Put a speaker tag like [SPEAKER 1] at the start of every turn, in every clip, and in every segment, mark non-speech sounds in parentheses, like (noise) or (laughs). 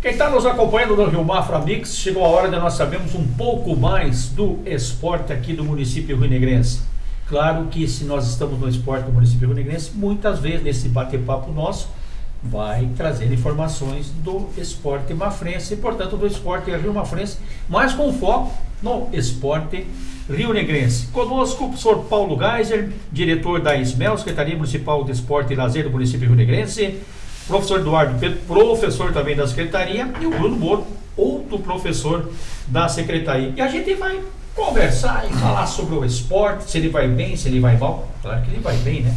[SPEAKER 1] Quem está nos acompanhando no Rio Mafra Mix, chegou a hora de nós sabermos um pouco mais do esporte aqui do município rio-negrense. Claro que se nós estamos no esporte do município rio-negrense, muitas vezes nesse bate-papo nosso, vai trazer informações do esporte mafrense, e portanto do esporte rio mafrense, mas com foco no esporte rio-negrense. Conosco o professor Paulo Geiser, diretor da ISMEL, Secretaria Municipal de Esporte e Lazer do município rio-negrense, professor Eduardo Pedro, professor também da Secretaria, e o Bruno Moro, outro professor da Secretaria. E a gente vai conversar e falar sobre o esporte, se ele vai bem, se ele vai mal. Claro que ele vai bem, né?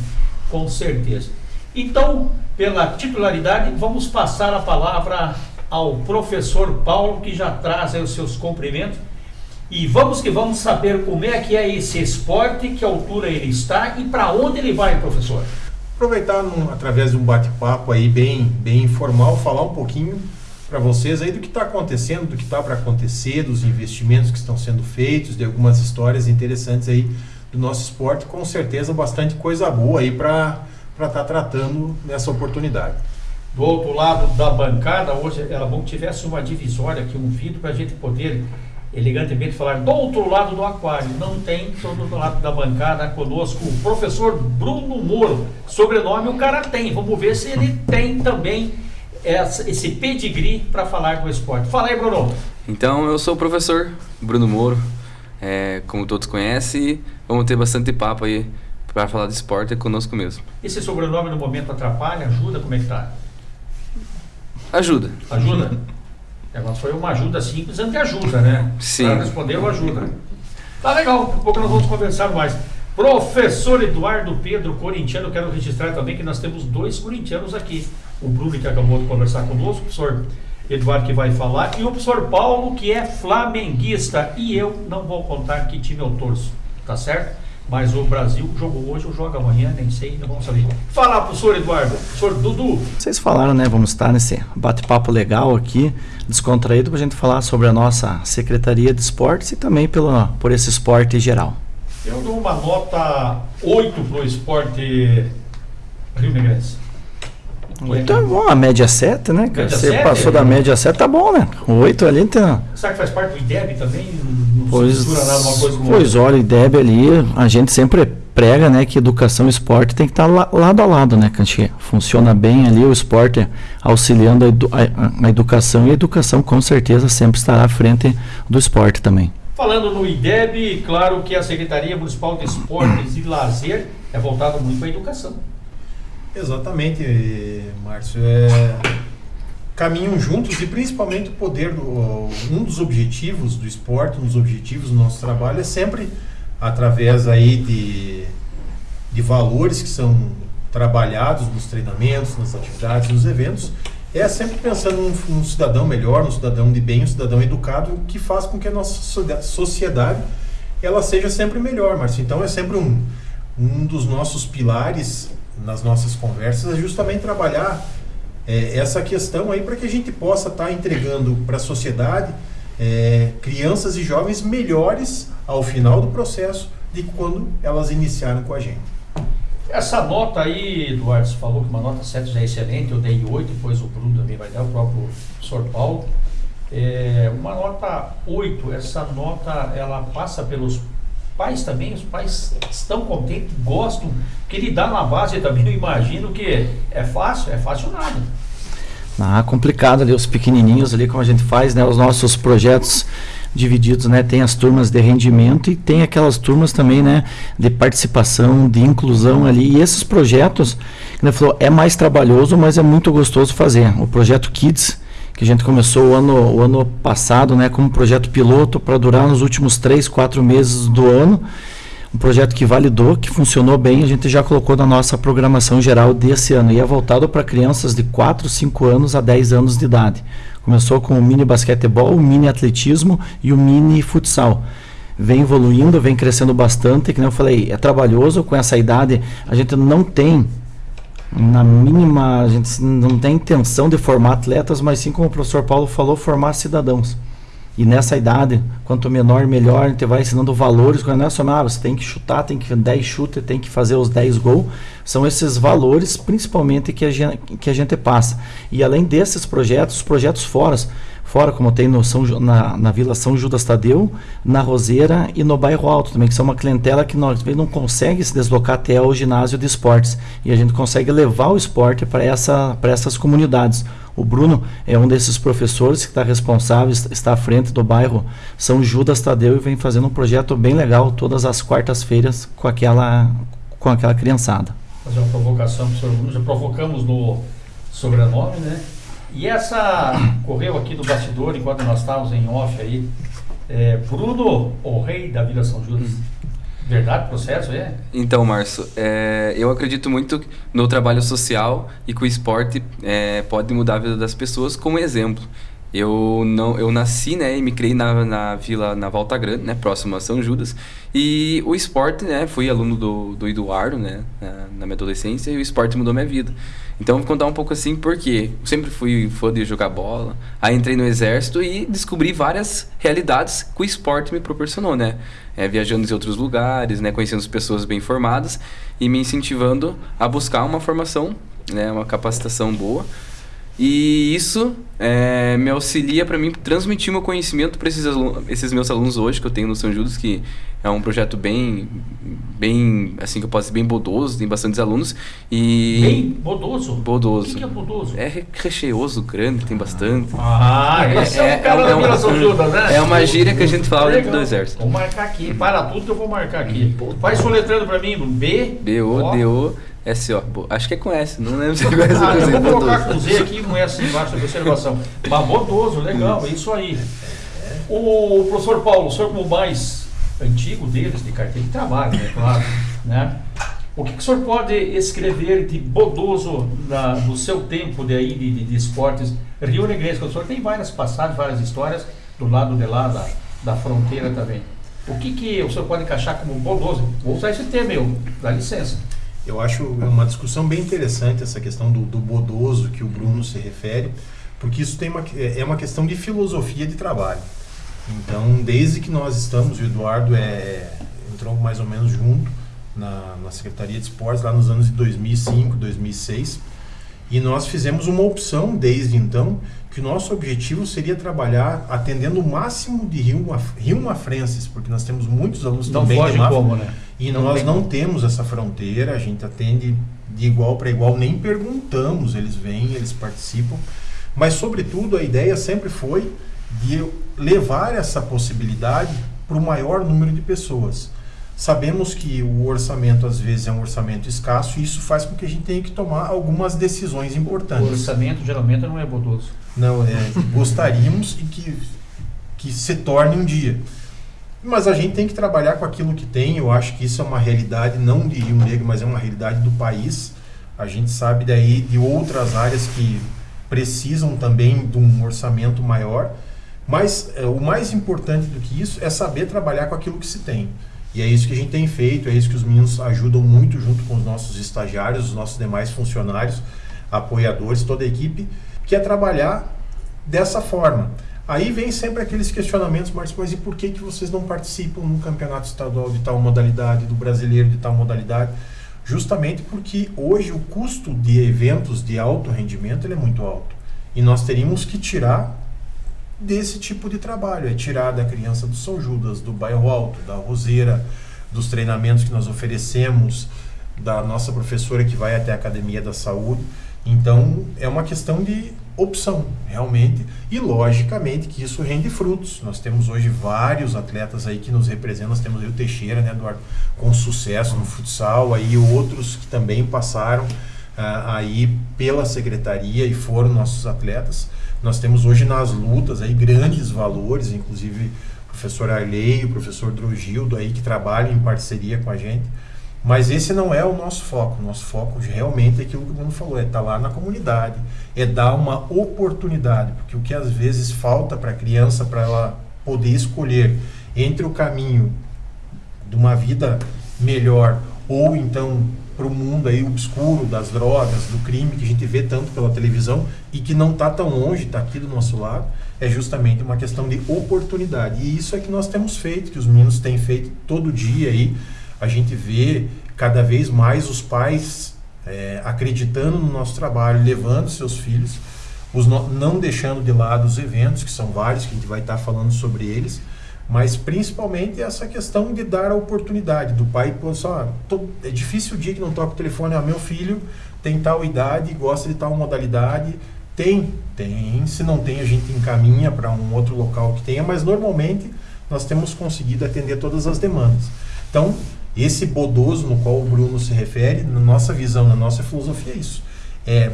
[SPEAKER 1] Com certeza. Então, pela titularidade, vamos passar a palavra ao professor Paulo, que já traz os seus cumprimentos. E vamos que vamos saber como é que é esse esporte, que altura ele está e para onde ele vai, professor
[SPEAKER 2] aproveitar num, através de um bate-papo aí bem, bem informal, falar um pouquinho para vocês aí do que está acontecendo, do que está para acontecer, dos investimentos que estão sendo feitos, de algumas histórias interessantes aí do nosso esporte, com certeza bastante coisa boa aí para estar tá tratando nessa oportunidade.
[SPEAKER 1] Do outro lado da bancada, hoje era bom que tivesse uma divisória aqui, um vidro para a gente poder elegantemente falar do outro lado do aquário. Não tem do outro lado da bancada conosco o professor Bruno Moro. Sobrenome o cara tem. Vamos ver se ele tem também esse pedigree para falar do esporte. Fala aí, Bruno.
[SPEAKER 3] Então, eu sou o professor Bruno Moro. É, como todos conhecem, vamos ter bastante papo aí para falar de esporte conosco mesmo.
[SPEAKER 1] Esse sobrenome no momento atrapalha, ajuda? Como é que tá?
[SPEAKER 3] Ajuda.
[SPEAKER 1] Ajuda? (laughs) É, mas foi uma ajuda simples ante ajuda, né?
[SPEAKER 3] Sim.
[SPEAKER 1] Para responder o ajuda. Tá legal, daqui a pouco nós vamos conversar mais. Professor Eduardo Pedro, corintiano, quero registrar também que nós temos dois corintianos aqui. O Bruno, que acabou de conversar conosco, o professor Eduardo, que vai falar, e o professor Paulo, que é flamenguista. E eu não vou contar que time eu torço, tá certo? Mas o Brasil jogou hoje ou joga amanhã, nem sei, não vamos saber. Fala, professor Eduardo, professor Dudu.
[SPEAKER 4] Vocês falaram, né? Vamos estar nesse bate-papo legal aqui, descontraído, para a gente falar sobre a nossa Secretaria de Esportes e também pelo, por esse esporte geral.
[SPEAKER 1] Eu dou uma nota 8 para o esporte Rio Negrense.
[SPEAKER 4] Então, bom, a média 7, né?
[SPEAKER 1] Média
[SPEAKER 4] Você
[SPEAKER 1] 7,
[SPEAKER 4] passou
[SPEAKER 1] é.
[SPEAKER 4] da média 7, tá bom, né? 8 ali tem.
[SPEAKER 1] Será que faz parte do IDEB também?
[SPEAKER 4] Pois,
[SPEAKER 1] se mistura nada uma coisa com
[SPEAKER 4] pois olha, IDEB ali, a gente sempre prega, né, que educação e esporte tem que estar la- lado a lado, né, que a gente funciona bem ali, o esporte auxiliando a, edu- a- a educação e a educação com certeza sempre estará à frente do esporte também.
[SPEAKER 1] Falando no IDEB, claro que a Secretaria Municipal de Esportes e Lazer é voltada muito para a educação.
[SPEAKER 2] Exatamente, Márcio. É, caminham juntos e principalmente o poder um dos objetivos do esporte, um dos objetivos do nosso trabalho é sempre através aí de, de valores que são trabalhados nos treinamentos, nas atividades, nos eventos, é sempre pensando num, num cidadão melhor, num cidadão de bem, um cidadão educado que faz com que a nossa sociedade ela seja sempre melhor, Márcio. Então é sempre um, um dos nossos pilares nas nossas conversas é justamente trabalhar é, essa questão aí para que a gente possa estar entregando para a sociedade é, crianças e jovens melhores ao final do processo de quando elas iniciaram com a gente.
[SPEAKER 1] Essa nota aí, Eduardo, você falou que uma nota 7 já é excelente, eu dei 8, depois o Bruno também vai dar, o próprio professor Paulo. É, uma nota 8, essa nota ela passa pelos pais também, os pais estão contentes, gostam, ele dá na base também, eu (laughs) imagino que é fácil, é fácil nada.
[SPEAKER 4] Ah, complicado ali, os pequenininhos ali, como a gente faz, né, os nossos projetos divididos, né, tem as turmas de rendimento e tem aquelas turmas também, né, de participação, de inclusão ali, e esses projetos, que ele falou, é mais trabalhoso, mas é muito gostoso fazer. O projeto Kids, que a gente começou o ano, o ano passado, né, como projeto piloto para durar nos últimos três, quatro meses do ano, um projeto que validou, que funcionou bem, a gente já colocou na nossa programação geral desse ano. E é voltado para crianças de 4, 5 anos a 10 anos de idade. Começou com o mini basquetebol, o mini atletismo e o mini futsal. Vem evoluindo, vem crescendo bastante, que nem eu falei, é trabalhoso com essa idade, a gente não tem na mínima, a gente não tem intenção de formar atletas, mas sim como o professor Paulo falou, formar cidadãos. E nessa idade, quanto menor, melhor, a gente vai ensinando valores. Quando é só, ah, você tem que chutar, tem que 10 chutes, tem que fazer os 10 gols. São esses valores, principalmente, que a gente, que a gente passa. E além desses projetos, os projetos fora, fora como tem no São, na, na Vila São Judas Tadeu, na Roseira e no Bairro Alto também, que são uma clientela que nós não consegue se deslocar até o ginásio de esportes. E a gente consegue levar o esporte para essa, essas comunidades. O Bruno é um desses professores que está responsável, está à frente do bairro São Judas Tadeu e vem fazendo um projeto bem legal todas as quartas-feiras com aquela, com aquela criançada.
[SPEAKER 1] Fazer uma provocação senhor Bruno, já provocamos no sobrenome, né? E essa correu aqui do bastidor enquanto nós estávamos em off aí. É, Bruno, o rei da Vila São Judas. Verdade, processo, é?
[SPEAKER 3] Então, Márcio, é, eu acredito muito no trabalho social e que o esporte é, pode mudar a vida das pessoas como exemplo. Eu não, eu nasci, né, e me criei na, na vila, na Volta Grande, né, próximo a São Judas. E o esporte, né, fui aluno do, do Eduardo, né, na, na minha adolescência, e o esporte mudou minha vida. Então, vou contar um pouco assim, porque sempre fui fã de jogar bola, aí entrei no exército e descobri várias realidades que o esporte me proporcionou, né. É, viajando em outros lugares, né, conhecendo pessoas bem formadas e me incentivando a buscar uma formação, né, uma capacitação boa e isso é, me auxilia para mim transmitir meu conhecimento para esses, esses meus alunos hoje que eu tenho no São Judas, que é um projeto bem, bem, assim que eu posso dizer, bem bodoso, tem bastantes alunos. E
[SPEAKER 1] bem bodoso?
[SPEAKER 3] Bodoso.
[SPEAKER 1] O que, que é bodoso?
[SPEAKER 3] É recheoso, grande, tem bastante.
[SPEAKER 1] Ah, esse é, é o cara é, da São Judas, né?
[SPEAKER 3] É uma gíria que a gente fala dentro do exército.
[SPEAKER 1] Vou marcar aqui, para tudo que eu vou marcar aqui. Faz soletrando para mim, B.
[SPEAKER 3] B-O-D-O. S-O. Acho que é com S, não lembro se é (laughs) com S.
[SPEAKER 1] Ah, eu vou colocar com Z aqui com S embaixo da observação. Mas bodoso, legal, é isso aí. O professor Paulo, o senhor como mais antigo deles, de carteira de trabalho, é claro, né? O que, que o senhor pode escrever de bodoso na, no seu tempo de, aí, de, de, de esportes Rio Negrense? O senhor tem várias passagens, várias histórias do lado de lá da, da fronteira também. O que, que o senhor pode encaixar como bodoso? Vou usar esse termo, eu, dá licença.
[SPEAKER 2] Eu acho uma discussão bem interessante essa questão do, do bodoso que o Bruno se refere, porque isso tem uma, é, é uma questão de filosofia de trabalho. Então, desde que nós estamos, o Eduardo é, entrou mais ou menos junto na, na Secretaria de Esportes, lá nos anos de 2005, 2006, e nós fizemos uma opção desde então que o nosso objetivo seria trabalhar atendendo o máximo de Rio, Rio Mafrenses, porque nós temos muitos alunos
[SPEAKER 1] não
[SPEAKER 2] também
[SPEAKER 1] foge como, né?
[SPEAKER 2] E não nós tem. não temos essa fronteira, a gente atende de igual para igual, nem perguntamos, eles vêm, eles participam. Mas, sobretudo, a ideia sempre foi de levar essa possibilidade para o maior número de pessoas. Sabemos que o orçamento às vezes é um orçamento escasso e isso faz com que a gente tenha que tomar algumas decisões importantes. O
[SPEAKER 1] orçamento geralmente não é bodoso.
[SPEAKER 2] Não, é, gostaríamos e que, que se torne um dia. Mas a gente tem que trabalhar com aquilo que tem. Eu acho que isso é uma realidade não de Rio Negro, mas é uma realidade do país. A gente sabe daí de outras áreas que precisam também de um orçamento maior. Mas é, o mais importante do que isso é saber trabalhar com aquilo que se tem. E é isso que a gente tem feito, é isso que os meninos ajudam muito junto com os nossos estagiários, os nossos demais funcionários, apoiadores, toda a equipe, que é trabalhar dessa forma. Aí vem sempre aqueles questionamentos, Marcos, mas e por que, que vocês não participam no campeonato estadual de tal modalidade, do brasileiro de tal modalidade? Justamente porque hoje o custo de eventos de alto rendimento ele é muito alto. E nós teríamos que tirar desse tipo de trabalho, é tirar da criança do São Judas, do bairro alto, da roseira, dos treinamentos que nós oferecemos, da nossa professora que vai até a academia da saúde. Então é uma questão de opção, realmente. E logicamente que isso rende frutos. Nós temos hoje vários atletas aí que nos representam. Nós temos aí o Teixeira, né, Eduardo, com sucesso no futsal, aí outros que também passaram ah, aí pela secretaria e foram nossos atletas. Nós temos hoje nas lutas aí grandes valores, inclusive o professor Arley, o professor Drogildo aí que trabalham em parceria com a gente. Mas esse não é o nosso foco. Nosso foco realmente é aquilo que o Bruno falou, é estar tá lá na comunidade, é dar uma oportunidade, porque o que às vezes falta para a criança, para ela poder escolher entre o caminho de uma vida melhor ou então para o mundo aí obscuro das drogas, do crime que a gente vê tanto pela televisão e que não está tão longe, está aqui do nosso lado, é justamente uma questão de oportunidade. E isso é que nós temos feito, que os meninos têm feito todo dia aí. A gente vê cada vez mais os pais é, acreditando no nosso trabalho, levando seus filhos, os no, não deixando de lado os eventos, que são vários, que a gente vai estar falando sobre eles, mas principalmente essa questão de dar a oportunidade do pai, só, é difícil o dia que não toca o telefone, ah, meu filho tem tal idade, gosta de tal modalidade, tem, tem, se não tem a gente encaminha para um outro local que tenha, mas normalmente nós temos conseguido atender todas as demandas. Então, esse bodoso no qual o Bruno se refere, na nossa visão, na nossa filosofia, é isso. É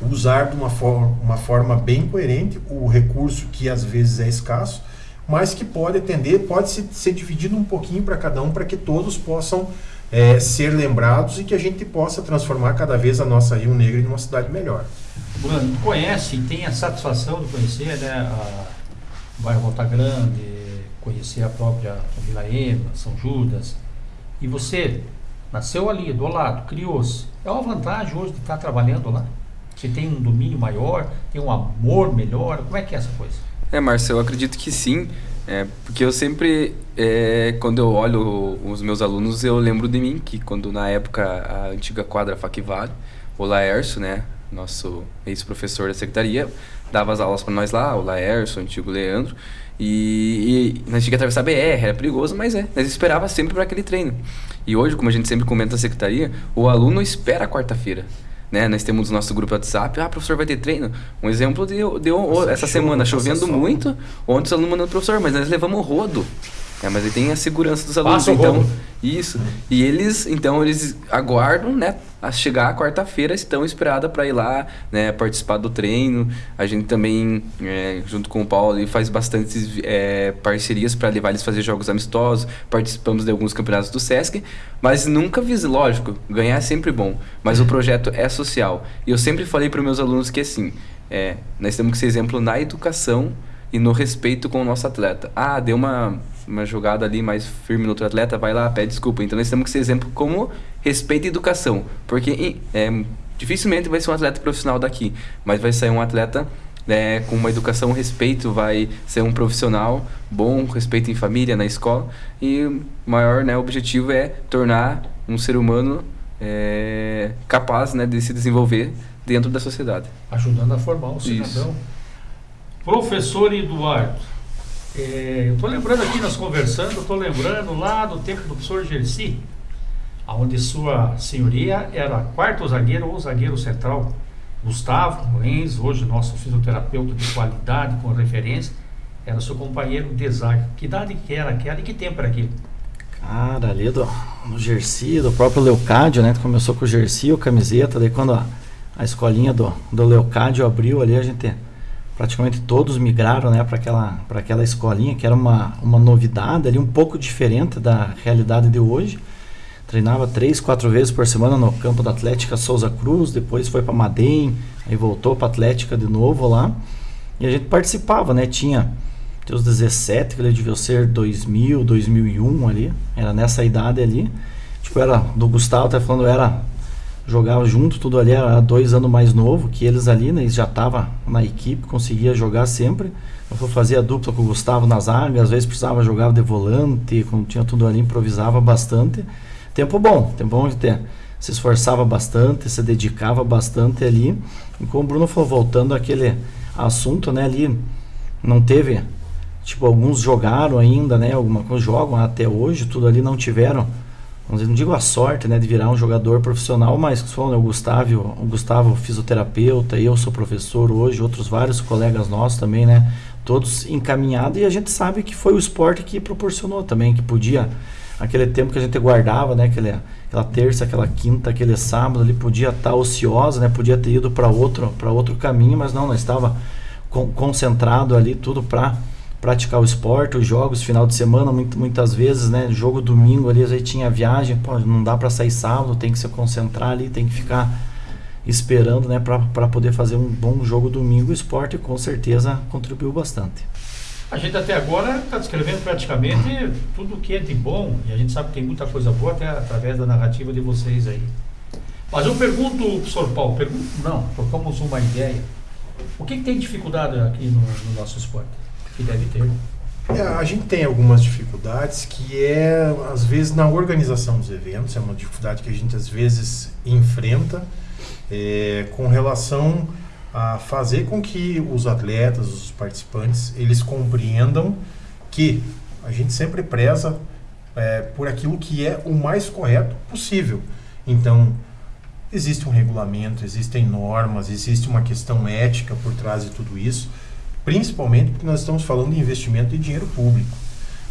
[SPEAKER 2] usar de uma forma, uma forma bem coerente o recurso que às vezes é escasso, mas que pode atender, pode ser, dividido um pouquinho para cada um, para que todos possam é, ser lembrados e que a gente possa transformar cada vez a nossa Rio Negro em uma cidade melhor.
[SPEAKER 1] Bruno, conhece e tem a satisfação de conhecer né, a bairro Volta Grande, conhecer a própria Vila Ema, São Judas, e você nasceu ali, do lado, criou-se. É uma vantagem hoje de estar trabalhando lá? Você tem um domínio maior, tem um amor melhor? Como é que é essa coisa?
[SPEAKER 3] É, Márcio, eu acredito que sim. É, porque eu sempre, é, quando eu olho os meus alunos, eu lembro de mim, que quando na época a antiga quadra Facvale, o Laércio, né, nosso ex-professor da secretaria, dava as aulas para nós lá, o Laércio, o antigo Leandro, e, e nós tinha que atravessar a BR, era perigoso, mas é, nós esperava sempre para aquele treino. E hoje, como a gente sempre comenta na secretaria, o aluno espera quarta-feira. Né? Nós temos o nosso grupo WhatsApp, ah, professor vai ter treino. Um exemplo deu, deu essa semana, chovendo muito, ontem os alunos mandando professor, mas nós levamos o rodo. É, mas aí tem a segurança dos alunos, então. Isso. E eles, então, eles aguardam, né? A chegar a quarta-feira, estão esperados para ir lá, né? Participar do treino. A gente também, é, junto com o Paulo, faz bastantes é, parcerias para levar eles a fazer jogos amistosos. Participamos de alguns campeonatos do Sesc, mas nunca visa, lógico, ganhar é sempre bom. Mas o projeto é social. E eu sempre falei para meus alunos que assim, é, nós temos que ser exemplo na educação e no respeito com o nosso atleta. Ah, deu uma uma jogada ali mais firme no outro atleta, vai lá, pede desculpa. Então nós temos que ser exemplo como respeito e educação. Porque é, dificilmente vai ser um atleta profissional daqui, mas vai sair um atleta né, com uma educação, respeito, vai ser um profissional bom, respeito em família, na escola. E o maior né, objetivo é tornar um ser humano é, capaz né, de se desenvolver dentro da sociedade.
[SPEAKER 1] Ajudando a formar um cidadão. Isso. Professor Eduardo, é, estou lembrando aqui, nós conversando, estou lembrando lá do tempo do professor Gersi, onde sua senhoria era quarto zagueiro ou zagueiro central. Gustavo Lenz, hoje nosso fisioterapeuta de qualidade, com referência, era seu companheiro de zaga. Que idade que era aquela e que tempo era aquilo?
[SPEAKER 4] Cara, ali do, no Gersi, do próprio Leocádio, né? Começou com o Gersi, o camiseta, daí quando a, a escolinha do, do Leocádio abriu ali, a gente praticamente todos migraram né, para aquela, aquela escolinha, que era uma, uma novidade ali, um pouco diferente da realidade de hoje. Treinava três, quatro vezes por semana no campo da Atlética Souza Cruz, depois foi para Madem, aí voltou para Atlética de novo lá. E a gente participava, né? Tinha os 17, que ele devia ser 2000, 2001 ali, era nessa idade ali. Tipo, era do Gustavo, tá falando, era jogava junto, tudo ali era dois anos mais novo que eles ali, né? Eles já tava na equipe, conseguia jogar sempre. Eu fazia dupla com o Gustavo na zaga, às vezes precisava jogar de volante, quando tinha tudo ali, improvisava bastante. Tempo bom, tempo bom de ter. Se esforçava bastante, se dedicava bastante ali. E como o Bruno falou, voltando àquele assunto, né? Ali não teve, tipo, alguns jogaram ainda, né? Alguma coisa jogam até hoje, tudo ali não tiveram dizer, não digo a sorte né, de virar um jogador profissional, mas falando, né, o Gustavo, o Gustavo fisioterapeuta, eu sou professor hoje, outros vários colegas nossos também, né? Todos encaminhados e a gente sabe que foi o esporte que proporcionou também, que podia, aquele tempo que a gente guardava, né? Aquele, aquela terça, aquela quinta, aquele sábado, ali podia estar tá ociosa, né? Podia ter ido para outro, para outro caminho, mas não, nós estava concentrado ali tudo para praticar o esporte, os jogos, final de semana, muitas vezes, né? Jogo domingo ali, aí tinha viagem, pô, não dá para sair sábado, tem que se concentrar ali, tem que ficar esperando, né, para poder fazer um bom jogo domingo. O esporte com certeza contribuiu bastante.
[SPEAKER 1] A gente até agora está descrevendo praticamente tudo que é de bom, e a gente sabe que tem muita coisa boa até através da narrativa de vocês aí. Mas eu pergunto, professor Paulo, pergunto, não, trocamos uma ideia. O que, que tem dificuldade aqui no, no nosso esporte? Que deve ter.
[SPEAKER 2] É, a gente tem algumas dificuldades que é, às vezes, na organização dos eventos, é uma dificuldade que a gente às vezes enfrenta é, com relação a fazer com que os atletas, os participantes, eles compreendam que a gente sempre preza é, por aquilo que é o mais correto possível. Então, existe um regulamento, existem normas, existe uma questão ética por trás de tudo isso principalmente porque nós estamos falando de investimento de dinheiro público.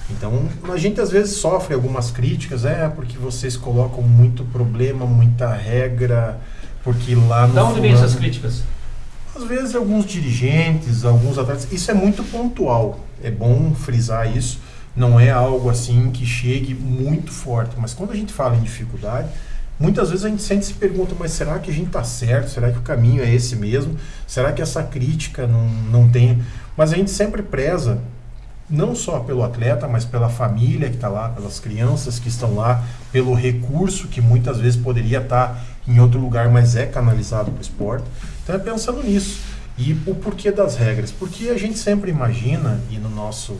[SPEAKER 2] Então, a gente às vezes sofre algumas críticas, é porque vocês colocam muito problema, muita regra, porque lá no.
[SPEAKER 1] Da onde vem essas críticas?
[SPEAKER 2] Às vezes, alguns dirigentes, alguns atletas. Isso é muito pontual. É bom frisar isso. Não é algo assim que chegue muito forte. Mas quando a gente fala em dificuldade, Muitas vezes a gente sempre se pergunta, mas será que a gente está certo? Será que o caminho é esse mesmo? Será que essa crítica não, não tem. Mas a gente sempre preza, não só pelo atleta, mas pela família que está lá, pelas crianças que estão lá, pelo recurso que muitas vezes poderia estar tá em outro lugar, mas é canalizado para o esporte. Então é pensando nisso. E o porquê das regras? Porque a gente sempre imagina, e no nosso.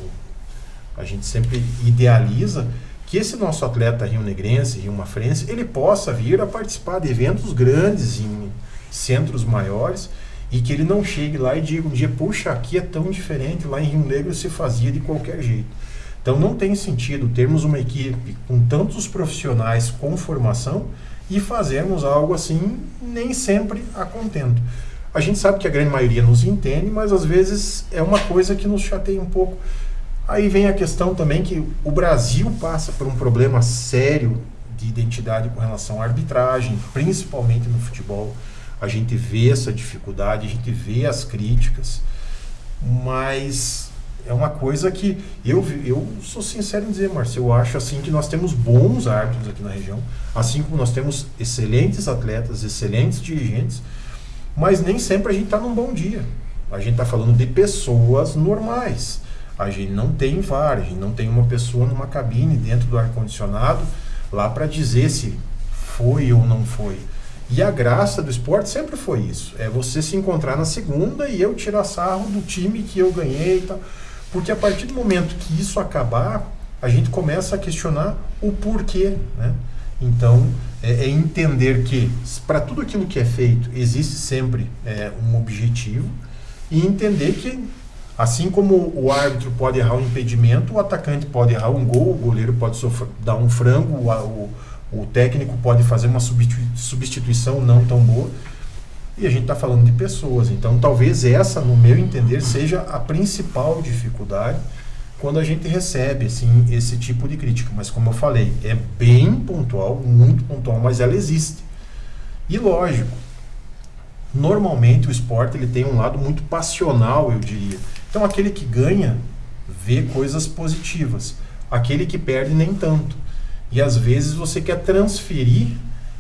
[SPEAKER 2] A gente sempre idealiza que esse nosso atleta rio-negrense, rio-mafrense, ele possa vir a participar de eventos grandes em centros maiores e que ele não chegue lá e diga um dia, puxa, aqui é tão diferente, lá em Rio Negro se fazia de qualquer jeito. Então não tem sentido termos uma equipe com tantos profissionais com formação e fazermos algo assim nem sempre a contento. A gente sabe que a grande maioria nos entende, mas às vezes é uma coisa que nos chateia um pouco Aí vem a questão também que o Brasil passa por um problema sério de identidade com relação à arbitragem, principalmente no futebol. A gente vê essa dificuldade, a gente vê as críticas, mas é uma coisa que eu, eu sou sincero em dizer, Marcelo, eu acho assim que nós temos bons árbitros aqui na região, assim como nós temos excelentes atletas, excelentes dirigentes, mas nem sempre a gente está num bom dia. A gente está falando de pessoas normais a gente não tem VAR, a gente não tem uma pessoa numa cabine dentro do ar-condicionado lá para dizer se foi ou não foi. E a graça do esporte sempre foi isso: é você se encontrar na segunda e eu tirar sarro do time que eu ganhei e tal. Porque a partir do momento que isso acabar, a gente começa a questionar o porquê. Né? Então, é, é entender que para tudo aquilo que é feito existe sempre é, um objetivo e entender que Assim como o árbitro pode errar um impedimento, o atacante pode errar um gol, o goleiro pode dar um frango, o, o, o técnico pode fazer uma substituição não tão boa. E a gente está falando de pessoas. Então, talvez essa, no meu entender, seja a principal dificuldade quando a gente recebe assim, esse tipo de crítica. Mas, como eu falei, é bem pontual, muito pontual, mas ela existe. E lógico, normalmente o esporte ele tem um lado muito passional, eu diria. Então aquele que ganha vê coisas positivas, aquele que perde nem tanto. E às vezes você quer transferir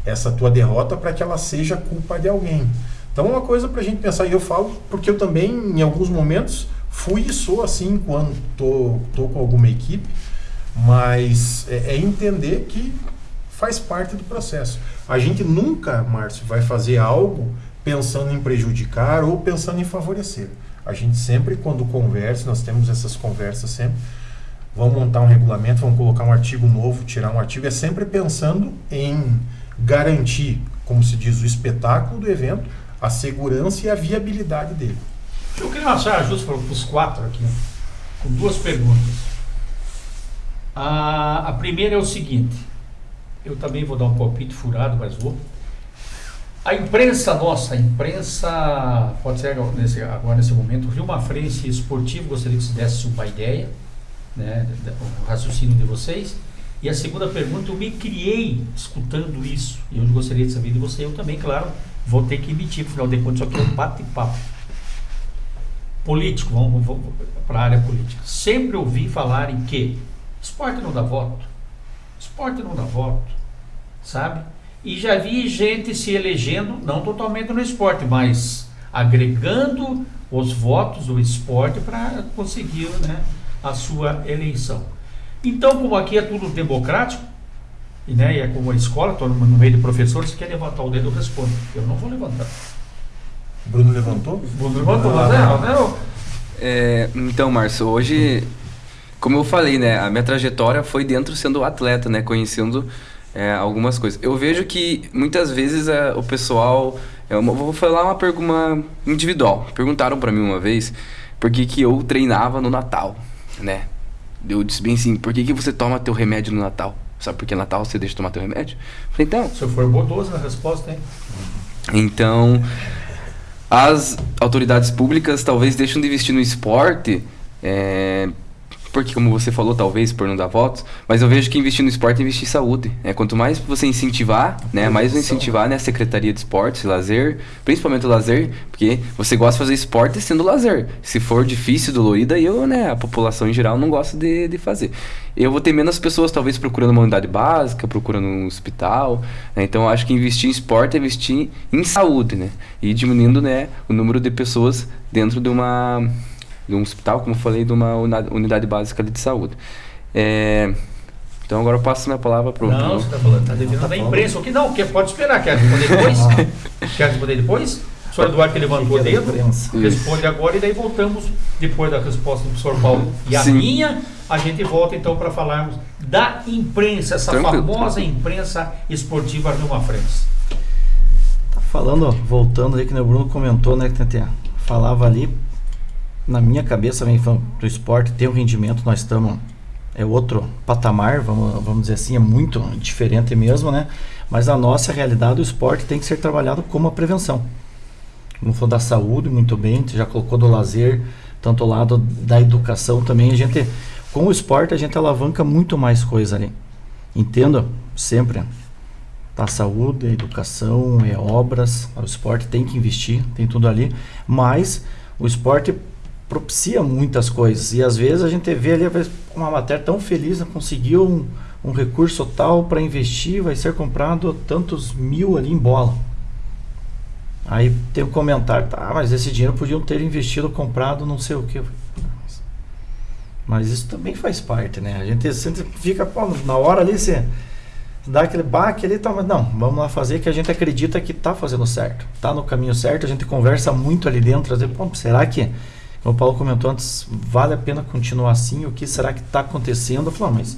[SPEAKER 2] essa tua derrota para que ela seja culpa de alguém. Então é uma coisa para a gente pensar, e eu falo porque eu também em alguns momentos fui e sou assim quando tô, tô com alguma equipe, mas é, é entender que faz parte do processo. A gente nunca, Márcio, vai fazer algo pensando em prejudicar ou pensando em favorecer. A gente sempre, quando conversa, nós temos essas conversas sempre, vamos montar um regulamento, vamos colocar um artigo novo, tirar um artigo, é sempre pensando em garantir, como se diz, o espetáculo do evento, a segurança e a viabilidade dele.
[SPEAKER 1] Eu queria saia justa para os quatro aqui, com duas perguntas. A, a primeira é o seguinte, eu também vou dar um palpite furado, mas vou. A imprensa nossa, a imprensa, pode ser nesse, agora nesse momento, Rio Mafrense Esportivo, gostaria que você desse uma ideia, né, o raciocínio de vocês. E a segunda pergunta, eu me criei escutando isso, e eu gostaria de saber de você, eu também, claro, vou ter que emitir, afinal de contas, isso aqui é um bate-papo. Político, vamos, vamos para a área política. Sempre ouvi falar em que esporte não dá voto, esporte não dá voto, sabe? E já vi gente se elegendo, não totalmente no esporte, mas agregando os votos do esporte para conseguir né, a sua eleição. Então, como aqui é tudo democrático, e, né, e é como a escola, estou no meio de professores, se quer levantar o dedo, eu respondo. Eu não vou levantar.
[SPEAKER 2] Bruno levantou?
[SPEAKER 1] Bruno levantou, mas é, mas É,
[SPEAKER 3] então, Márcio, hoje, como eu falei, né, a minha trajetória foi dentro sendo atleta, né, conhecendo é, algumas coisas. Eu vejo que muitas vezes é, o pessoal, eu vou falar uma pergunta individual. Perguntaram para mim uma vez por que, que eu treinava no Natal, né? Eu disse bem assim, por que, que você toma teu remédio no Natal? Sabe por que Natal você deixa de tomar teu remédio? Falei, então,
[SPEAKER 1] Se eu for bondoso na resposta, hein?
[SPEAKER 3] então, as autoridades públicas talvez deixem de investir no esporte, é, porque como você falou, talvez por não dar votos, mas eu vejo que investir no esporte é investir em saúde. É, quanto mais você incentivar, né, mais incentivar né, a Secretaria de Esportes, lazer, principalmente o lazer, porque você gosta de fazer esporte sendo lazer. Se for difícil, dolorido, aí eu, né, a população em geral não gosta de, de fazer. Eu vou ter menos pessoas talvez procurando uma unidade básica, procurando um hospital. né, então eu acho que investir em esporte é investir em saúde, né? E diminuindo, né, o número de pessoas dentro de uma de um hospital, como eu falei, de uma unidade básica de saúde. É, então agora eu passo minha palavra para o
[SPEAKER 1] Não, você está falando, tá devendo da imprensa. O que não? Quer, pode esperar. Quer responder depois? (laughs) Quer responder depois? O senhor Eduardo que levantou o
[SPEAKER 4] é
[SPEAKER 1] dedo, responde agora e daí voltamos depois da resposta do professor Paulo e a
[SPEAKER 3] Sim.
[SPEAKER 1] minha, a gente volta então para falarmos da imprensa, essa
[SPEAKER 3] Tranquilo.
[SPEAKER 1] famosa imprensa esportiva Rio Mafrense.
[SPEAKER 4] Tá falando, voltando aí que o Bruno comentou, né, que tem- falava ali, na minha cabeça vem do esporte, tem o rendimento, nós estamos, é outro patamar, vamos, vamos dizer assim, é muito diferente mesmo, né? Mas a nossa realidade, o esporte tem que ser trabalhado como a prevenção. Como falou da saúde, muito bem, já colocou do lazer, tanto o lado da educação também, a gente, com o esporte a gente alavanca muito mais coisa ali. Entenda sempre, a saúde, a educação, é obras, o esporte tem que investir, tem tudo ali, mas o esporte propicia muitas coisas e às vezes a gente vê ali uma matéria tão feliz, né, conseguiu um, um recurso tal para investir, vai ser comprado tantos mil ali em bola. Aí tem um comentário, tá, mas esse dinheiro podiam ter investido, comprado não sei o que. Mas isso também faz parte, né? A gente sempre fica, pô, na hora ali você dá aquele baque ali, tá, mas não, vamos lá fazer que a gente acredita que tá fazendo certo, tá no caminho certo, a gente conversa muito ali dentro, às pô, será que, como o Paulo comentou antes, vale a pena continuar assim? O que será que está acontecendo? Eu falo, "Ah, mas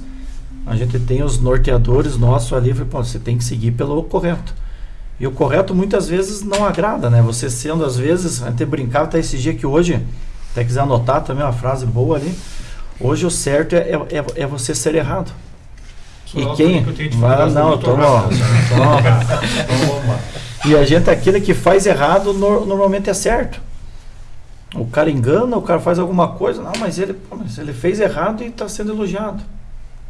[SPEAKER 4] a gente tem os norteadores nossos ali, eu falei, pô, você tem que seguir pelo correto. E o correto muitas vezes não agrada, né? Você sendo, às vezes, a gente brincava até esse dia que hoje, até quiser anotar também uma frase boa ali, hoje o certo é, é, é você ser errado.
[SPEAKER 1] Só
[SPEAKER 4] E
[SPEAKER 1] eu
[SPEAKER 4] quem?
[SPEAKER 1] que eu
[SPEAKER 4] não, no-
[SPEAKER 1] rápido, assim.
[SPEAKER 4] Toma. E a gente, aquele que faz errado, nor- normalmente é certo. O cara engana, o cara faz alguma coisa, não, mas ele, mas ele fez errado e está sendo elogiado.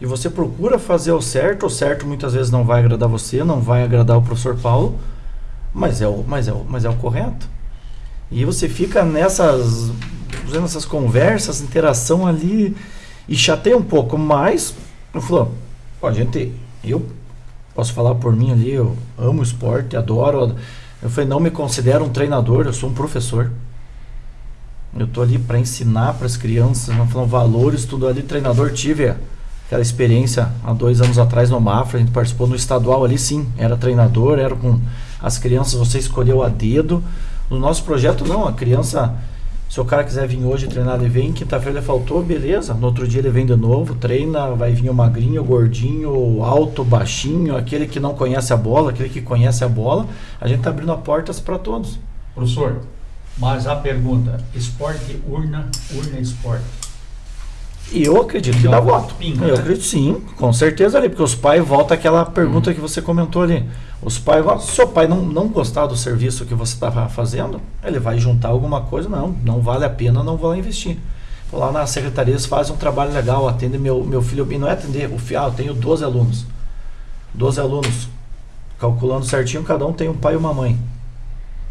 [SPEAKER 4] E você procura fazer o certo, o certo muitas vezes não vai agradar você, não vai agradar o professor Paulo, mas é o, mas é o, mas é o correto. E você fica nessas, fazendo essas conversas, interação ali, e chateia um pouco, mas, eu falo, a gente, eu posso falar por mim ali, eu amo esporte, adoro. Eu falei, não me considero um treinador, eu sou um professor. Eu tô ali para ensinar para as crianças, não falam valores, tudo ali. Treinador tive aquela experiência há dois anos atrás no Mafra, a gente participou no estadual ali, sim, era treinador, era com as crianças, você escolheu a dedo. No nosso projeto, não, a criança, se o cara quiser vir hoje treinar, ele vem, quinta-feira ele faltou, beleza, no outro dia ele vem de novo, treina, vai vir o magrinho, o gordinho, o alto, o baixinho, aquele que não conhece a bola, aquele que conhece a bola, a gente tá abrindo portas para todos.
[SPEAKER 1] Professor, mas a pergunta, esporte, urna, urna esporte.
[SPEAKER 4] E eu acredito que dá voto.
[SPEAKER 1] pinga,
[SPEAKER 4] eu
[SPEAKER 1] né?
[SPEAKER 4] acredito sim, com certeza ali, porque os pais volta àquela pergunta que você comentou ali. Os pais, vão- se o seu pai não, não gostar do serviço que você estava fazendo, ele vai juntar alguma coisa, não, não vale a pena, não vou lá investir. Vou lá na secretaria, eles fazem um trabalho legal, atende meu, meu filho, e não é atender, o fi- ah, eu tenho 12 alunos. 12 alunos, calculando certinho, cada um tem um pai e uma mãe.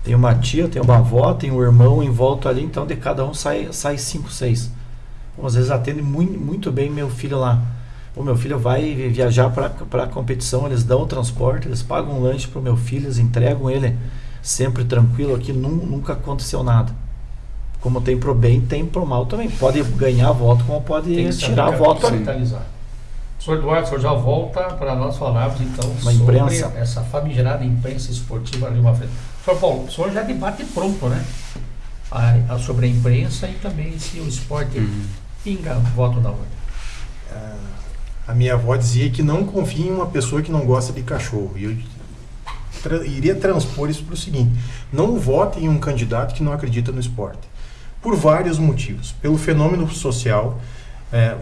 [SPEAKER 4] Tem uma tia, tem uma avó, tem um irmão em volta ali, então de cada um sai, sai cinco, seis. Às vezes atende muito, muito bem meu filho lá. O meu filho vai viajar para a competição, eles dão o transporte, eles pagam um lanche para o meu filho, eles entregam ele sempre tranquilo aqui, nun- nunca aconteceu nada. como tem pro bem, tem pro mal também. Pode ganhar voto, como pode tirar voto.
[SPEAKER 1] capitalizar. Senhor Eduardo, o senhor já volta para nós falarmos então
[SPEAKER 4] Uma
[SPEAKER 1] sobre
[SPEAKER 4] imprensa.
[SPEAKER 1] essa famigerada imprensa esportiva ali uma frente. Paulo, o senhor já debate pronto, né? A, a- sobre a imprensa e também se o esporte
[SPEAKER 3] Uhum.
[SPEAKER 1] pinga voto na ordem.
[SPEAKER 2] A minha avó dizia que não confia em uma pessoa que não gosta de cachorro. E eu tra- iria transpor isso para o seguinte: não vote em um candidato que não acredita no esporte. Por vários motivos. Pelo fenômeno social, é,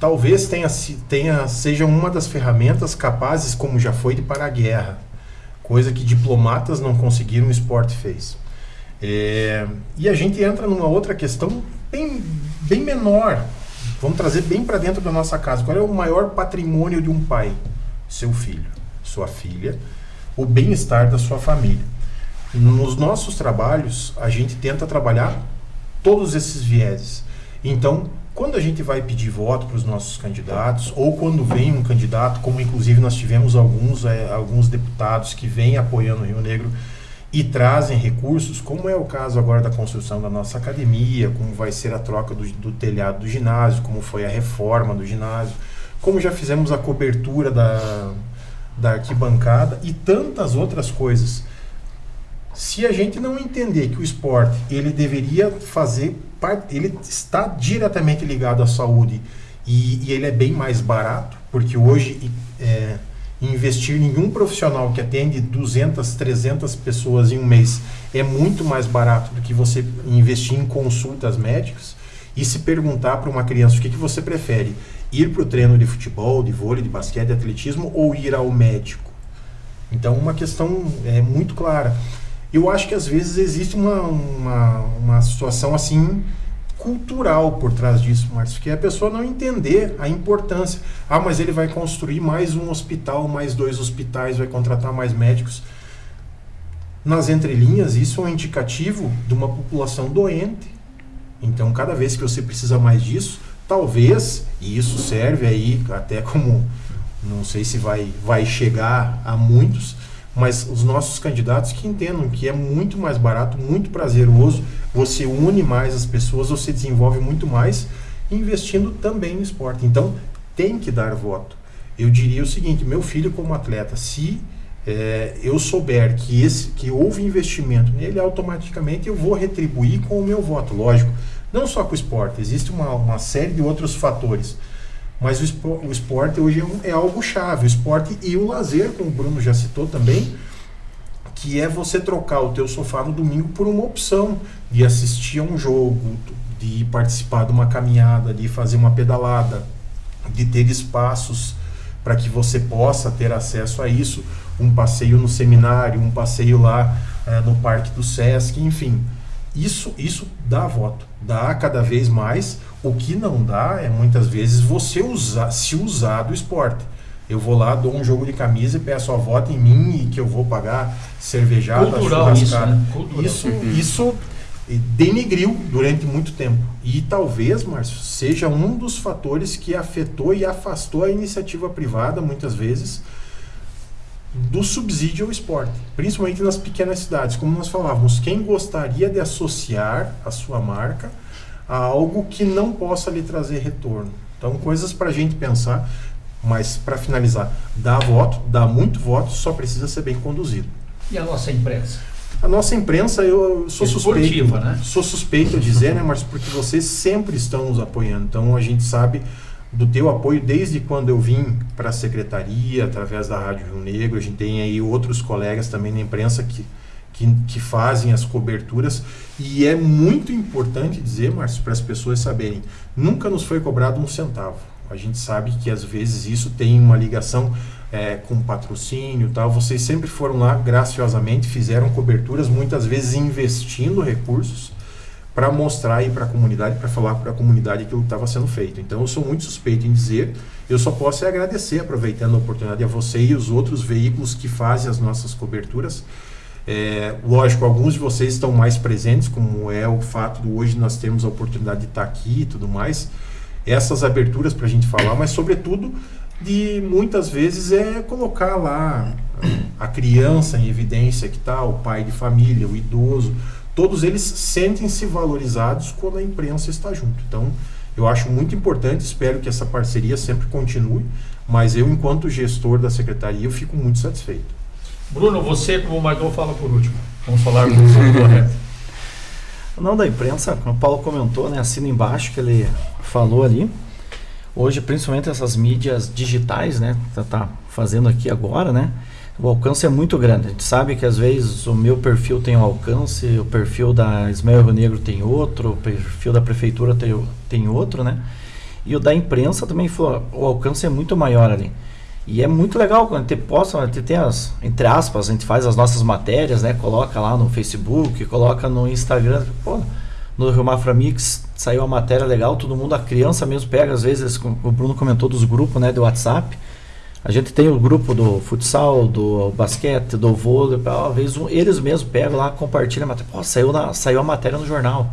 [SPEAKER 2] talvez tenha, tenha, seja uma das ferramentas capazes, como já foi, de parar a guerra. Coisa que diplomatas não conseguiram, o esporte fez. É, e a gente entra numa outra questão bem, bem menor. Vamos trazer bem para dentro da nossa casa. Qual é o maior patrimônio de um pai? Seu filho, sua filha, o bem-estar da sua família. Nos nossos trabalhos, a gente tenta trabalhar todos esses vieses. Então, quando a gente vai pedir voto para os nossos candidatos, ou quando vem um candidato, como inclusive nós tivemos alguns, eh, alguns deputados que vêm apoiando o Rio Negro e trazem recursos, como é o caso agora da construção da nossa academia, como vai ser a troca do, do telhado do ginásio, como foi a reforma do ginásio, como já fizemos a cobertura da, da arquibancada e tantas outras coisas. Se a gente não entender que o esporte ele deveria fazer ele está diretamente ligado à saúde e, e ele é bem mais barato, porque hoje é, investir em um profissional que atende 200, 300 pessoas em um mês é muito mais barato do que você investir em consultas médicas e se perguntar para uma criança o que, que você prefere, ir para o treino de futebol, de vôlei, de basquete, de atletismo ou ir ao médico. Então, uma questão é muito clara. Eu acho que às vezes existe uma, uma, uma situação assim cultural por trás disso, Márcio, que é a pessoa não entender a importância. Ah, mas ele vai construir mais um hospital, mais dois hospitais, vai contratar mais médicos. Nas entrelinhas, isso é um indicativo de uma população doente. Então, cada vez que você precisa mais disso, talvez, e isso serve aí até como, não sei se vai, vai chegar a muitos, mas os nossos candidatos que entendam que é muito mais barato, muito prazeroso, você une mais as pessoas, você desenvolve muito mais, investindo também no esporte. Então, tem que dar voto. Eu diria o seguinte, meu filho como atleta, se é, eu souber que, esse, que houve investimento nele, automaticamente eu vou retribuir com o meu voto, lógico. Não só com o esporte, existe uma, uma série de outros fatores. Mas o, espo, o esporte hoje é, um, é, algo chave. O esporte e o lazer, como o Bruno já citou também, que é você trocar o teu sofá no domingo por uma opção de assistir a um jogo, de participar de uma caminhada, de fazer uma pedalada, de ter espaços para que você possa ter acesso a isso, um passeio no seminário, um passeio lá é, no Parque do Sesc, enfim. Isso, isso dá voto, dá cada vez mais. O que não dá é muitas vezes você usar, se usar do esporte. Eu vou lá, dou um jogo de camisa e peço a voto em mim e que eu vou pagar cervejada,
[SPEAKER 1] Cultural isso, né?
[SPEAKER 2] Isso, isso denigriu durante muito tempo. E talvez, Márcio, seja um dos fatores que afetou e afastou a iniciativa privada, muitas vezes, do subsídio ao esporte, principalmente nas pequenas cidades. Como nós falávamos, quem gostaria de associar a sua marca a algo que não possa lhe trazer retorno? Então, coisas para a gente pensar, mas para finalizar, dá voto, dá muito voto, só precisa ser bem conduzido.
[SPEAKER 1] E a nossa imprensa?
[SPEAKER 2] A nossa imprensa, eu sou
[SPEAKER 1] Esportiva,
[SPEAKER 2] suspeito,
[SPEAKER 1] né?
[SPEAKER 2] sou suspeito a dizer, né, Marcos, porque vocês sempre estão nos apoiando. Então a gente sabe do teu apoio desde quando eu vim para a secretaria, através da Rádio Rio Negro. A gente tem aí outros colegas também na imprensa que, que, que fazem as coberturas. E é muito importante dizer, Márcio, para as pessoas saberem, nunca nos foi cobrado um centavo. A gente sabe que às vezes isso tem uma ligação é, com patrocínio tal. Vocês sempre foram lá graciosamente, fizeram coberturas, muitas vezes investindo recursos para mostrar aí para a comunidade, para falar para a comunidade aquilo que estava sendo feito. Então eu sou muito suspeito em dizer, eu só posso é agradecer, aproveitando a oportunidade a você e os outros veículos que fazem as nossas coberturas. É, lógico, alguns de vocês estão mais presentes, como é o fato de hoje nós termos a oportunidade de estar aqui e tudo mais. Essas aberturas para a gente falar, mas sobretudo de muitas vezes é colocar lá a criança em evidência que está, o pai de família, o idoso, todos eles sentem-se valorizados quando a imprensa está junto. Então, eu acho muito importante, espero que essa parceria sempre continue, mas eu, enquanto gestor da secretaria, eu fico muito satisfeito.
[SPEAKER 1] Bruno, você, como o Magão, fala por último. Vamos falar do correto.
[SPEAKER 4] Não da imprensa, como o Paulo comentou, né, assina embaixo que ele falou ali. Hoje, principalmente essas mídias digitais, né, tá, tá fazendo aqui agora, né, o alcance é muito grande. A gente sabe que às vezes o meu perfil tem um alcance, o perfil da Ismael Rio Negro tem outro, o perfil da prefeitura tem, tem outro, né? E o da imprensa também foi, o alcance é muito maior ali. E é muito legal quando a gente posta, a gente tem as, entre aspas, a gente faz as nossas matérias, né? Coloca lá no Facebook, coloca no Instagram. Pô, no Rio Mafra Mix saiu uma matéria legal, todo mundo, a criança mesmo pega, às vezes, o Bruno comentou dos grupos, né, do WhatsApp. A gente tem o grupo do futsal, do basquete, do vôlei, às vezes um, eles mesmos pegam lá, compartilham a matéria. Pô, saiu, na, saiu a matéria no jornal.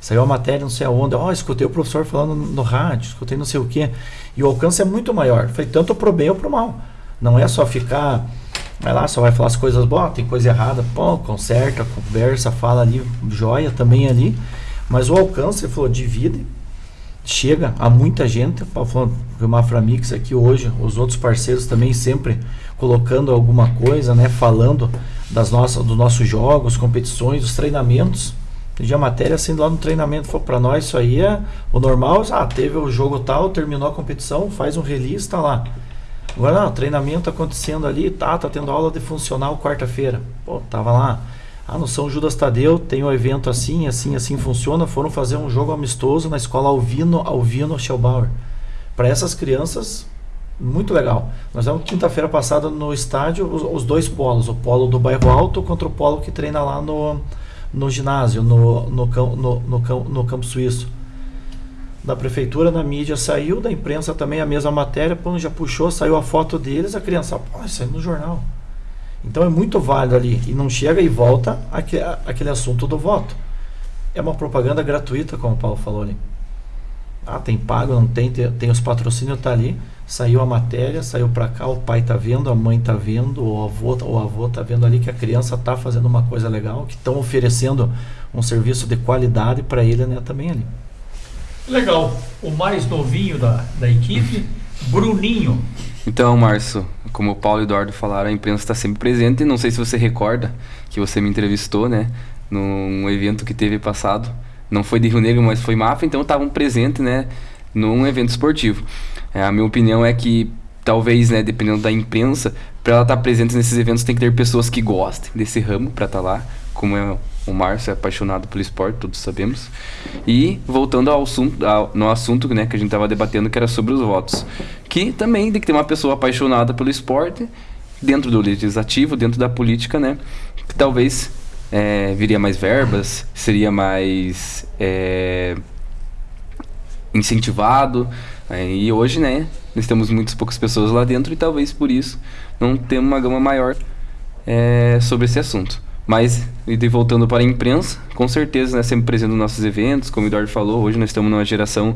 [SPEAKER 4] Saiu a matéria não sei aonde. Ó, oh, escutei o professor falando no rádio, escutei não sei o quê. E o alcance é muito maior. Foi tanto pro bem ou pro mal. Não é só ficar, vai lá, só vai falar as coisas boas, tem coisa errada, pô, conserta, conversa, fala ali, joia também ali. Mas o alcance, ele falou, divide, chega a muita gente. Falando o Maframix aqui hoje, os outros parceiros também sempre colocando alguma coisa, né? Falando das nossas, dos nossos jogos, competições, dos treinamentos. Tem a matéria assim lá no treinamento, para nós isso aí é o normal, ah, teve o jogo tal, terminou a competição, faz um release, tá lá. Agora não, treinamento acontecendo ali, tá, tá tendo aula de funcional quarta-feira. Pô, tava lá. Ah, no São Judas Tadeu tem um evento assim, assim, assim funciona. Foram fazer um jogo amistoso na escola Alvino, Alvino Schellbauer. Para essas crianças, muito legal. Nós vamos quinta-feira passada no estádio os, os, dois polos, o polo do bairro Alto contra o polo que treina lá no no ginásio, no, no, no, no, no campo suíço. Da prefeitura, na mídia saiu, da imprensa também a mesma matéria, pô, já puxou, saiu a foto deles, a criança, pô, saiu no jornal. Então é muito válido ali. E não chega e volta aquele, assunto do voto. É uma propaganda gratuita, como o Paulo falou ali. Ah, tem pago, não tem, tem, tem os patrocínios, tá ali. Saiu a matéria, saiu para cá, o pai tá vendo, a mãe tá vendo, o avô, o avô tá vendo ali que a criança tá fazendo uma coisa legal, que estão oferecendo um serviço de qualidade para ele, né, também ali.
[SPEAKER 1] Legal. O mais novinho da, da equipe, Bruninho.
[SPEAKER 3] Então, Márcio, como o Paulo e o Eduardo falaram, a imprensa está sempre presente. Não sei se você recorda que você me entrevistou, né, num evento que teve passado não foi de Rio Negro, mas foi Mafra, então estavam presentes, né, num evento esportivo. É, a minha opinião é que talvez, né, dependendo da imprensa, para ela estar tá presente nesses eventos tem que ter pessoas que gostem desse ramo para estar tá lá, como é o Márcio é apaixonado pelo esporte, todos sabemos. E voltando ao assunto, ao, no assunto né, que a gente estava debatendo, que era sobre os votos. Que também tem que ter uma pessoa apaixonada pelo esporte, dentro do legislativo, dentro da política, né? Que talvez é, viria mais verbas, seria mais é, incentivado. É, e hoje, né, nós temos muitas poucas pessoas lá dentro e talvez por isso não temos uma gama maior é, sobre esse assunto. Mas, e voltando para a imprensa, com certeza, né, sempre presente nos nossos eventos, como o Eduardo falou, hoje nós estamos numa geração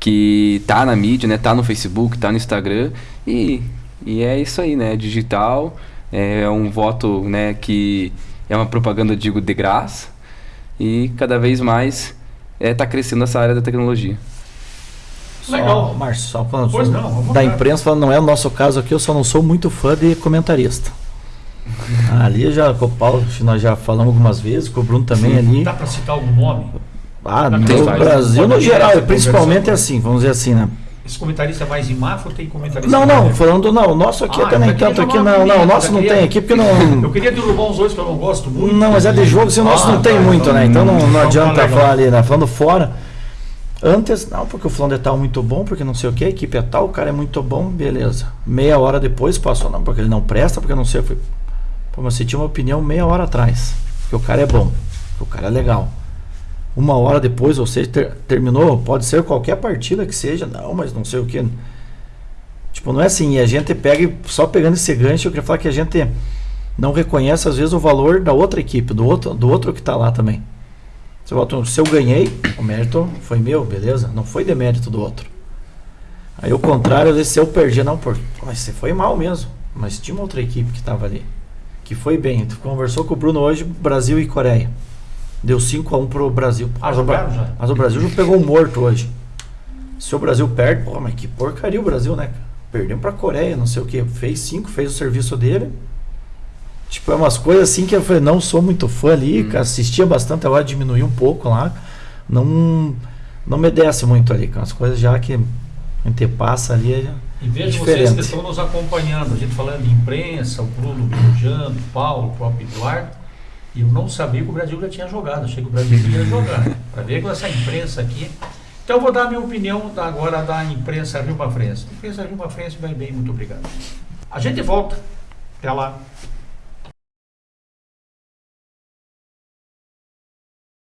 [SPEAKER 3] que tá na mídia, né, tá no Facebook, tá no Instagram, e, e é isso aí, né, digital, é um voto, né, que é uma propaganda, digo, de graça. E cada vez mais está é, tá crescendo essa área da tecnologia.
[SPEAKER 4] Legal. Márcio, só falando pois não, da imprensa, falando, não é o nosso caso aqui, eu só não sou muito fã de comentarista. Ali já com o Paulo, nós já falamos algumas vezes, com o Bruno também Sim. ali.
[SPEAKER 1] Dá para citar algum nome?
[SPEAKER 4] Ah, no Brasil no geral, principalmente é assim, vamos dizer assim, né?
[SPEAKER 1] Esse comentarista mais em Mafra ou tem comentarista
[SPEAKER 4] Não, não, falando não, o nosso aqui ah, também tanto aqui, não, não, o nosso não tem aqui porque não.
[SPEAKER 1] Eu queria derrubar uns dois que eu não gosto muito.
[SPEAKER 4] Não, mas é de jogo, se o nosso ah, não tem muito, né? Então não, não adianta falar ali, né? Falando fora. Antes, não, porque o fulano é tal muito bom, porque não sei o que, a equipe é tal, o cara é muito bom, beleza. Meia hora depois passou, não, porque ele não presta, porque não sei. Eu fui, pô, mas você tinha uma opinião meia hora atrás, que o cara é bom, que o cara é legal uma hora depois, ou seja, ter, terminou, pode ser qualquer partida que seja, não, mas não sei o que. Tipo, não é assim, e a gente pega, só pegando esse gancho, eu queria falar que a gente não reconhece às vezes o valor da outra equipe, do outro, do outro que está lá também. Você volta, se eu ganhei, o mérito foi meu, beleza? Não foi demérito do outro. Aí o contrário, às vezes se eu perdi, não, por, mas você foi mal mesmo. Mas tinha uma outra equipe que estava ali, que foi bem. Tu conversou com o Bruno hoje, Brasil e Coreia. Deu 5 a 1 pro Brasil.
[SPEAKER 1] Ah,
[SPEAKER 4] mas, o Bra-
[SPEAKER 1] jogaram já?
[SPEAKER 4] mas o Brasil já pegou um morto hoje. Se o Brasil perde, pô, mas que porcaria o Brasil, né? Perdeu pra Coreia, não sei o que. Fez 5, fez o serviço dele. Tipo, é umas coisas assim que eu falei, não sou muito fã ali,
[SPEAKER 3] Hum.
[SPEAKER 4] assistia bastante, agora diminuí um pouco lá. Não, não me desce muito ali, cara. As coisas já que a gente passa ali. é-
[SPEAKER 1] E vejo
[SPEAKER 4] Diferente.
[SPEAKER 1] vocês que estão nos acompanhando, a gente falando de imprensa, o Bruno viajando, o Paulo, o próprio Eduardo. E eu não sabia que o Brasil já tinha jogado, achei que o Brasil ia jogar. (laughs) Para ver com essa imprensa aqui. Então eu vou dar a minha opinião agora da imprensa Rio Mafrense. A imprensa Rio Mafrense vai bem, muito obrigado. A gente volta. Até lá.